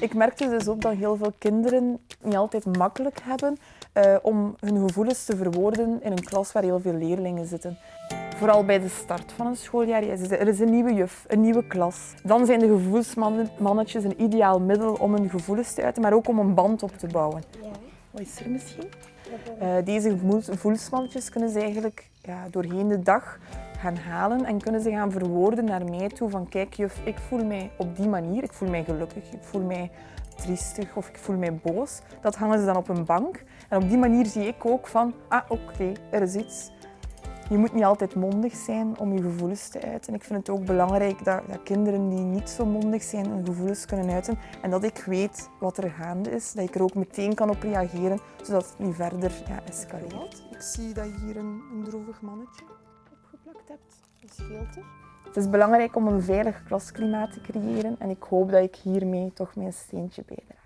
Ik merkte dus ook dat heel veel kinderen niet altijd makkelijk hebben uh, om hun gevoelens te verwoorden in een klas waar heel veel leerlingen zitten. Vooral bij de start van een schooljaar. Er is een nieuwe juf, een nieuwe klas. Dan zijn de gevoelsmannetjes een ideaal middel om hun gevoelens te uiten, maar ook om een band op te bouwen. Ja. Wat is er misschien? Uh, deze gevoelsmannetjes kunnen ze eigenlijk ja, doorheen de dag gaan halen en kunnen ze gaan verwoorden naar mij toe van kijk juf, ik voel mij op die manier, ik voel mij gelukkig, ik voel mij triestig of ik voel mij boos. Dat hangen ze dan op een bank en op die manier zie ik ook van ah oké, er is iets. Je moet niet altijd mondig zijn om je gevoelens te uiten. Ik vind het ook belangrijk dat, dat, kinderen die niet zo mondig zijn hun gevoelens kunnen uiten. En dat ik weet wat er gaande is, dat ik er ook meteen kan op reageren, zodat het niet verder ja, escaleert. Ik zie dat hier een, een droevig mannetje Het is belangrijk om een veilig klasklimaat te creëren en ik hoop dat ik hiermee toch mijn steentje bijdraag.